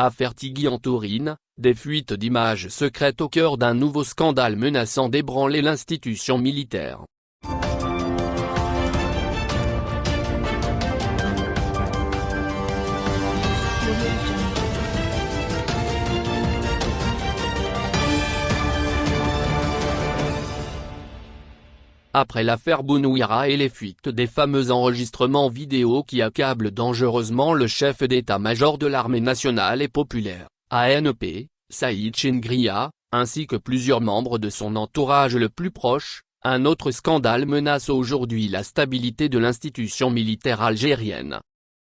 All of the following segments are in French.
Affaire Tigui en Tourine, des fuites d'images secrètes au cœur d'un nouveau scandale menaçant d'ébranler l'institution militaire. Après l'affaire Bounouira et les fuites des fameux enregistrements vidéo qui accablent dangereusement le chef d'état-major de l'armée nationale et populaire, ANP, Saïd Chengria, ainsi que plusieurs membres de son entourage le plus proche, un autre scandale menace aujourd'hui la stabilité de l'institution militaire algérienne.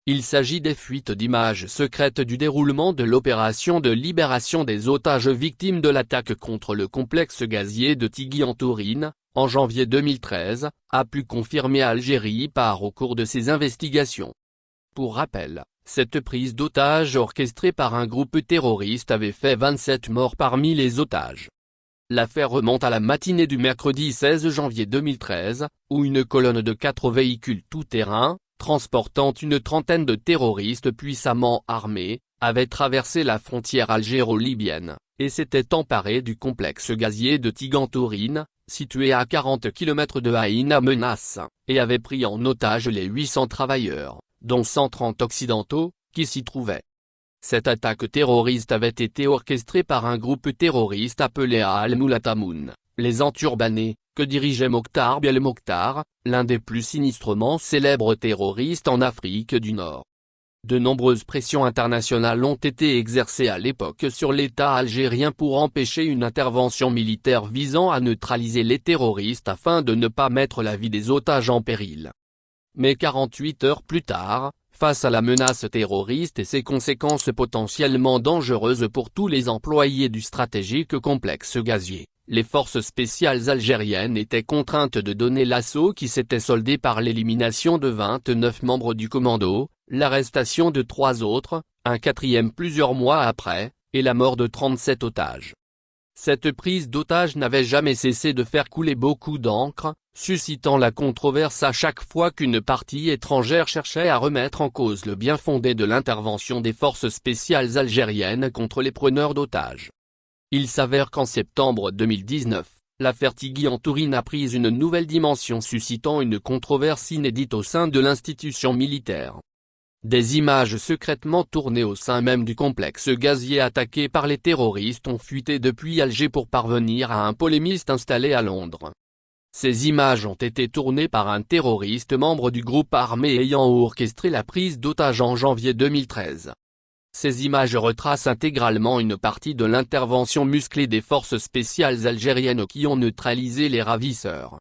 Il s'agit des fuites d'images secrètes du déroulement de l'opération de libération des otages victimes de l'attaque contre le complexe gazier de Tigui en Tourine, en janvier 2013, a pu confirmer Algérie par au cours de ses investigations. Pour rappel, cette prise d'otages orchestrée par un groupe terroriste avait fait 27 morts parmi les otages. L'affaire remonte à la matinée du mercredi 16 janvier 2013, où une colonne de quatre véhicules tout-terrain, transportant une trentaine de terroristes puissamment armés, avait traversé la frontière algéro-libyenne, et s'était emparé du complexe gazier de Tigantourine, situé à 40 km de Haïna Menace, et avait pris en otage les 800 travailleurs, dont 130 occidentaux, qui s'y trouvaient. Cette attaque terroriste avait été orchestrée par un groupe terroriste appelé Al-Moulatamoun, les Enturbanés, que dirigeait Mokhtar Biel Mokhtar, l'un des plus sinistrement célèbres terroristes en Afrique du Nord. De nombreuses pressions internationales ont été exercées à l'époque sur l'État algérien pour empêcher une intervention militaire visant à neutraliser les terroristes afin de ne pas mettre la vie des otages en péril. Mais 48 heures plus tard, face à la menace terroriste et ses conséquences potentiellement dangereuses pour tous les employés du stratégique complexe gazier, les forces spéciales algériennes étaient contraintes de donner l'assaut qui s'était soldé par l'élimination de 29 membres du commando, l'arrestation de trois autres, un quatrième plusieurs mois après, et la mort de 37 otages. Cette prise d'otages n'avait jamais cessé de faire couler beaucoup d'encre, suscitant la controverse à chaque fois qu'une partie étrangère cherchait à remettre en cause le bien fondé de l'intervention des forces spéciales algériennes contre les preneurs d'otages. Il s'avère qu'en septembre 2019, l'affaire Tigui en Tourine a pris une nouvelle dimension suscitant une controverse inédite au sein de l'institution militaire. Des images secrètement tournées au sein même du complexe gazier attaqué par les terroristes ont fuité depuis Alger pour parvenir à un polémiste installé à Londres. Ces images ont été tournées par un terroriste membre du groupe armé ayant orchestré la prise d'otage en janvier 2013. Ces images retracent intégralement une partie de l'intervention musclée des forces spéciales algériennes qui ont neutralisé les ravisseurs.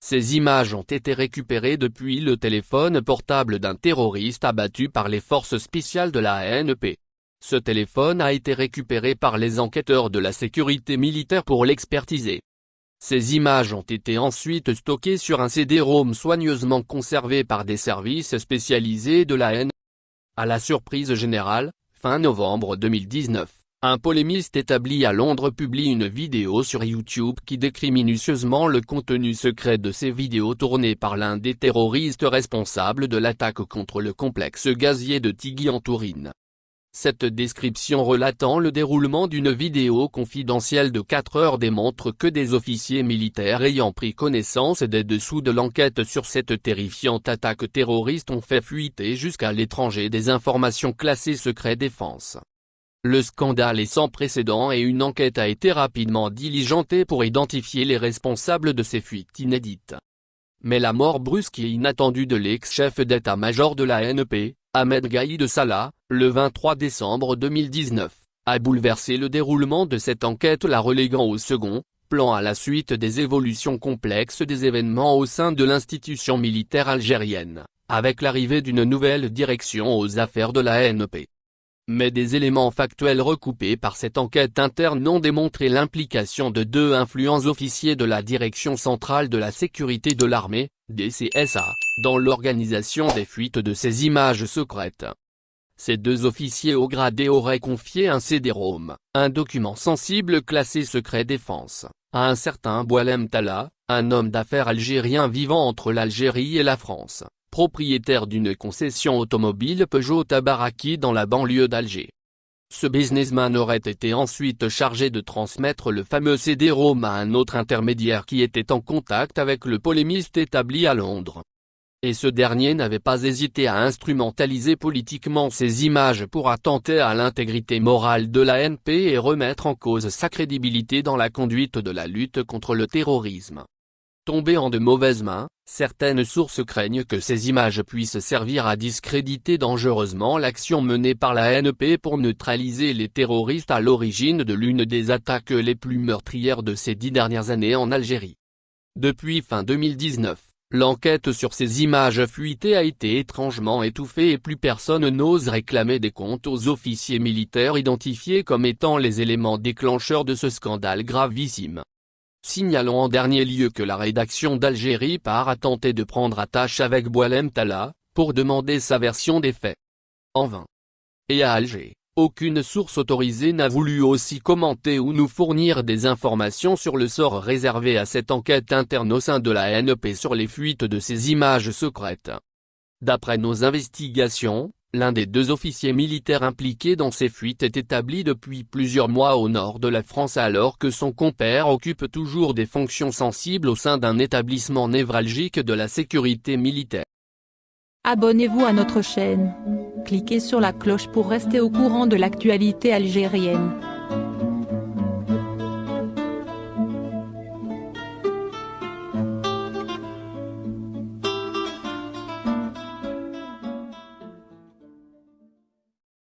Ces images ont été récupérées depuis le téléphone portable d'un terroriste abattu par les forces spéciales de la ANP. Ce téléphone a été récupéré par les enquêteurs de la sécurité militaire pour l'expertiser. Ces images ont été ensuite stockées sur un CD-ROM soigneusement conservé par des services spécialisés de la N. À la surprise générale, fin novembre 2019, un polémiste établi à Londres publie une vidéo sur YouTube qui décrit minutieusement le contenu secret de ces vidéos tournées par l'un des terroristes responsables de l'attaque contre le complexe gazier de Tigui en Tourine. Cette description relatant le déroulement d'une vidéo confidentielle de 4 heures démontre que des officiers militaires ayant pris connaissance des dessous de l'enquête sur cette terrifiante attaque terroriste ont fait fuiter jusqu'à l'étranger des informations classées secret défense. Le scandale est sans précédent et une enquête a été rapidement diligentée pour identifier les responsables de ces fuites inédites. Mais la mort brusque et inattendue de l'ex-chef d'état-major de la NP, Ahmed Gaïd Salah, le 23 décembre 2019, a bouleversé le déroulement de cette enquête la reléguant au second plan à la suite des évolutions complexes des événements au sein de l'institution militaire algérienne, avec l'arrivée d'une nouvelle direction aux affaires de la NP mais des éléments factuels recoupés par cette enquête interne ont démontré l'implication de deux influents officiers de la Direction centrale de la sécurité de l'armée, DCSA, dans l'organisation des fuites de ces images secrètes. Ces deux officiers au gradé auraient confié un CD-ROM, un document sensible classé secret défense, à un certain Boalem Tala, un homme d'affaires algérien vivant entre l'Algérie et la France propriétaire d'une concession automobile Peugeot Tabaraki dans la banlieue d'Alger. Ce businessman aurait été ensuite chargé de transmettre le fameux CD-ROM à un autre intermédiaire qui était en contact avec le polémiste établi à Londres. Et ce dernier n'avait pas hésité à instrumentaliser politiquement ces images pour attenter à l'intégrité morale de la NP et remettre en cause sa crédibilité dans la conduite de la lutte contre le terrorisme. Tombé en de mauvaises mains, certaines sources craignent que ces images puissent servir à discréditer dangereusement l'action menée par la NP pour neutraliser les terroristes à l'origine de l'une des attaques les plus meurtrières de ces dix dernières années en Algérie. Depuis fin 2019, l'enquête sur ces images fuitées a été étrangement étouffée et plus personne n'ose réclamer des comptes aux officiers militaires identifiés comme étant les éléments déclencheurs de ce scandale gravissime. Signalons en dernier lieu que la rédaction d'Algérie part à tenter de prendre attache avec Boalem Tala, pour demander sa version des faits. En vain. Et à Alger, aucune source autorisée n'a voulu aussi commenter ou nous fournir des informations sur le sort réservé à cette enquête interne au sein de la NEP sur les fuites de ces images secrètes. D'après nos investigations, L'un des deux officiers militaires impliqués dans ces fuites est établi depuis plusieurs mois au nord de la France alors que son compère occupe toujours des fonctions sensibles au sein d'un établissement névralgique de la sécurité militaire. Abonnez-vous à notre chaîne. Cliquez sur la cloche pour rester au courant de l'actualité algérienne.